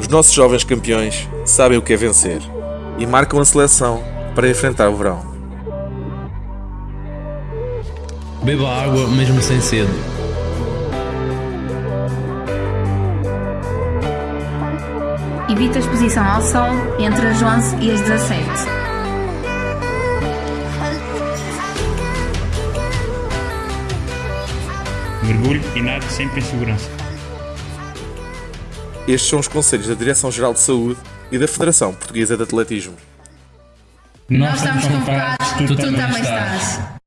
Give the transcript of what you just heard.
Os nossos jovens campeões sabem o que é vencer e marcam a seleção para enfrentar o verão. Beba água mesmo sem sede. Evita a exposição ao sol entre as 11 e as 17. Mergulhe e nade sempre em segurança. Estes são os conselhos da Direção-Geral de Saúde e da Federação Portuguesa de Atletismo. Nós estamos convocados, tu também estás.